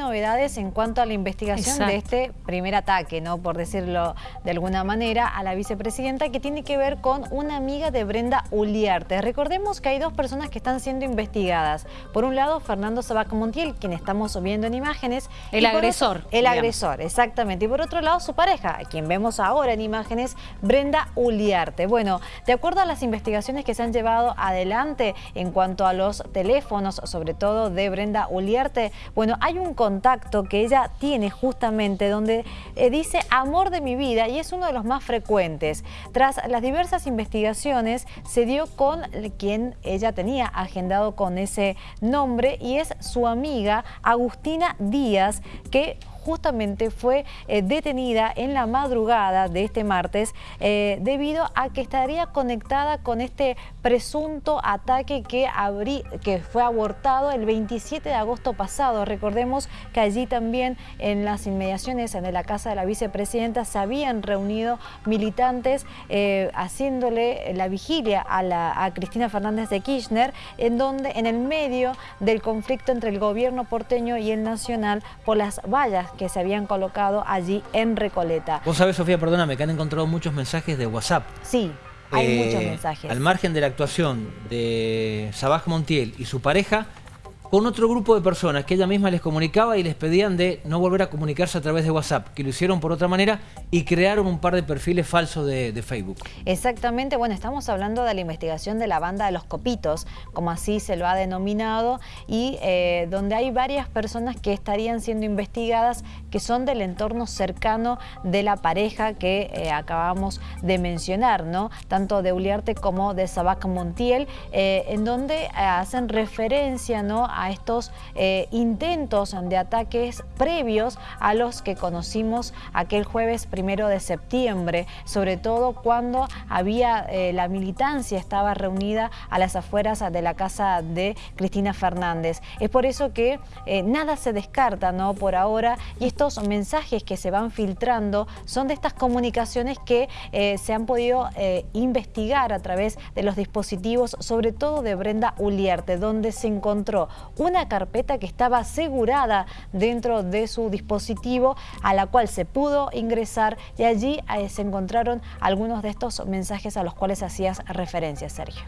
novedades en cuanto a la investigación de este primer ataque, ¿no? por decirlo de alguna manera, a la vicepresidenta que tiene que ver con una amiga de Brenda Uliarte. Recordemos que hay dos personas que están siendo investigadas. Por un lado, Fernando Sabac Montiel, quien estamos viendo en imágenes. El agresor. el agresor, exactamente. Y por otro lado, su pareja, a quien vemos ahora en imágenes, Brenda Uliarte. Bueno, de acuerdo a las investigaciones que se han llevado adelante en cuanto a los teléfonos, sobre todo de Brenda Uliarte, bueno, hay un contacto que ella tiene justamente donde eh, dice amor de mi vida y es uno de los más frecuentes. Tras las diversas investigaciones se dio con quien ella tenía agendado con ese nombre y es su amiga Agustina Díaz que justamente fue eh, detenida en la madrugada de este martes eh, debido a que estaría conectada con este presunto ataque que, que fue abortado el 27 de agosto pasado. Recordemos que allí también en las inmediaciones de la casa de la vicepresidenta se habían reunido militantes eh, haciéndole la vigilia a, la, a Cristina Fernández de Kirchner en donde en el medio del conflicto entre el gobierno porteño y el nacional por las vallas que se habían colocado allí en Recoleta. Vos sabés, Sofía, perdóname, que han encontrado muchos mensajes de WhatsApp. Sí, hay eh, muchos mensajes. Al margen de la actuación de Sabaj Montiel y su pareja, con otro grupo de personas que ella misma les comunicaba y les pedían de no volver a comunicarse a través de WhatsApp, que lo hicieron por otra manera y crearon un par de perfiles falsos de, Facebook. Exactamente, bueno, estamos hablando de la investigación de la banda de los copitos, como así se lo ha denominado, y eh, donde hay varias personas que estarían siendo investigadas que son del entorno cercano de la pareja que eh, acabamos de mencionar, ¿no? Tanto de Uliarte como de Sabac Montiel, eh, en donde hacen referencia, ¿no? Estos eh, intentos de ataques previos a los que conocimos aquel jueves primero de septiembre, sobre todo cuando había eh, la militancia estaba reunida a las afueras de la casa de Cristina Fernández. Es por eso que eh, nada se descarta ¿no? por ahora y estos mensajes que se van filtrando son de estas comunicaciones que se han podido investigar a través de los dispositivos, sobre todo de Brenda Uliarte, donde se encontró una carpeta que estaba asegurada dentro de su dispositivo a la cual se pudo ingresar y allí eh, se encontraron algunos de estos mensajes a los cuales hacías referencia, Sergio.